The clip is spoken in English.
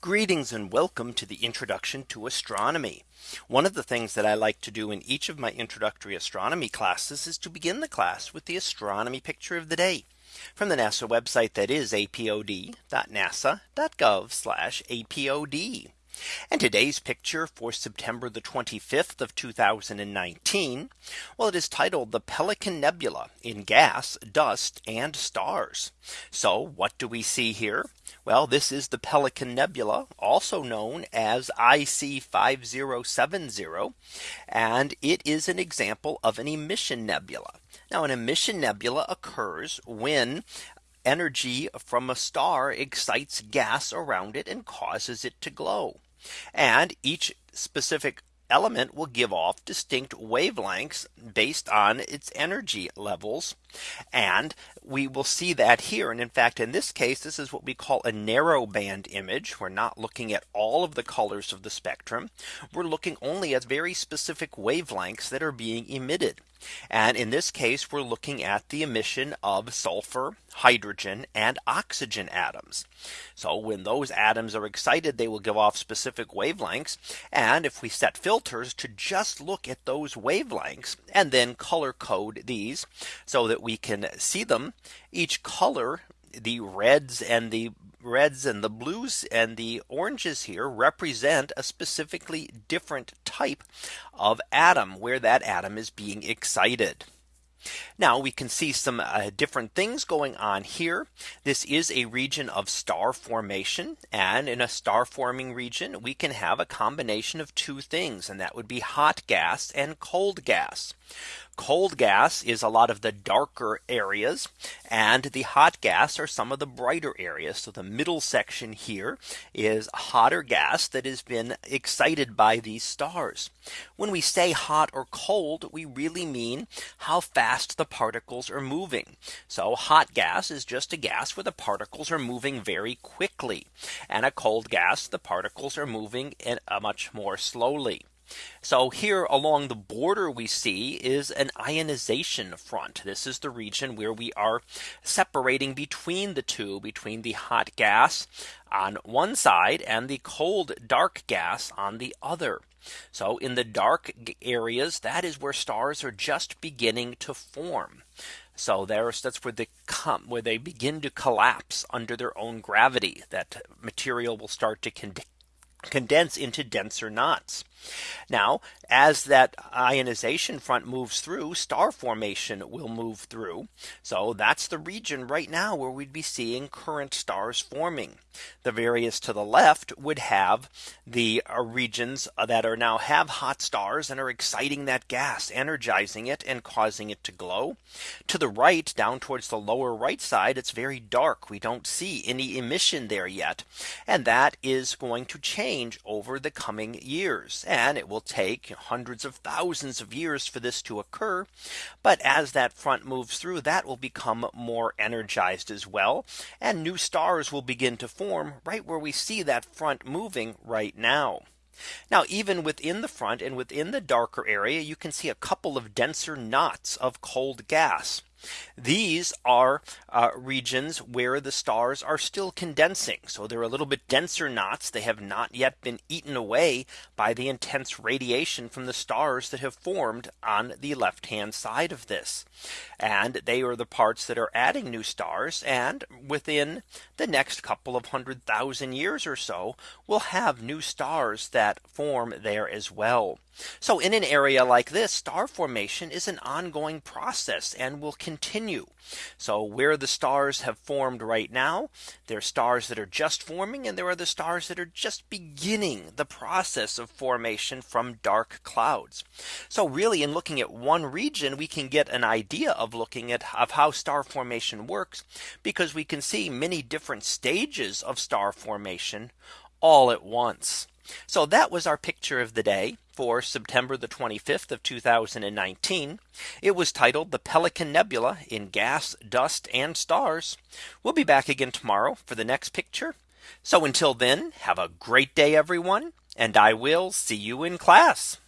Greetings and welcome to the introduction to astronomy. One of the things that I like to do in each of my introductory astronomy classes is to begin the class with the astronomy picture of the day from the NASA website that is apod.nasa.gov apod. And today's picture for September the 25th of 2019. Well, it is titled the Pelican Nebula in gas, dust and stars. So what do we see here? Well, this is the Pelican Nebula, also known as IC 5070. And it is an example of an emission nebula. Now an emission nebula occurs when energy from a star excites gas around it and causes it to glow. And each specific element will give off distinct wavelengths based on its energy levels. And we will see that here. And in fact, in this case, this is what we call a narrow band image. We're not looking at all of the colors of the spectrum. We're looking only at very specific wavelengths that are being emitted. And in this case, we're looking at the emission of sulfur, hydrogen and oxygen atoms. So when those atoms are excited, they will give off specific wavelengths. And if we set filters to just look at those wavelengths and then color code these so that we can see them, each color the reds and the reds and the blues and the oranges here represent a specifically different type of atom where that atom is being excited. Now we can see some uh, different things going on here. This is a region of star formation. And in a star forming region, we can have a combination of two things. And that would be hot gas and cold gas. Cold gas is a lot of the darker areas and the hot gas are some of the brighter areas. So the middle section here is hotter gas that has been excited by these stars. When we say hot or cold, we really mean how fast the particles are moving. So hot gas is just a gas where the particles are moving very quickly. And a cold gas, the particles are moving in a much more slowly. So here along the border we see is an ionization front. This is the region where we are separating between the two between the hot gas on one side and the cold dark gas on the other. So in the dark areas that is where stars are just beginning to form. So there's that's where they come where they begin to collapse under their own gravity that material will start to condense into denser knots. Now, as that ionization front moves through, star formation will move through. So that's the region right now where we'd be seeing current stars forming. The various to the left would have the uh, regions that are now have hot stars and are exciting that gas, energizing it and causing it to glow. To the right, down towards the lower right side, it's very dark. We don't see any emission there yet. And that is going to change over the coming years and it will take hundreds of thousands of years for this to occur. But as that front moves through that will become more energized as well. And new stars will begin to form right where we see that front moving right now. Now even within the front and within the darker area you can see a couple of denser knots of cold gas. These are uh, regions where the stars are still condensing. So they're a little bit denser knots. They have not yet been eaten away by the intense radiation from the stars that have formed on the left hand side of this. And they are the parts that are adding new stars. And within the next couple of hundred thousand years or so, we'll have new stars that form there as well. So in an area like this star formation is an ongoing process and will continue. So where the stars have formed right now, there are stars that are just forming and there are the stars that are just beginning the process of formation from dark clouds. So really in looking at one region, we can get an idea of looking at of how star formation works because we can see many different stages of star formation all at once. So that was our picture of the day for September the 25th of 2019. It was titled the Pelican Nebula in gas, dust and stars. We'll be back again tomorrow for the next picture. So until then, have a great day, everyone, and I will see you in class.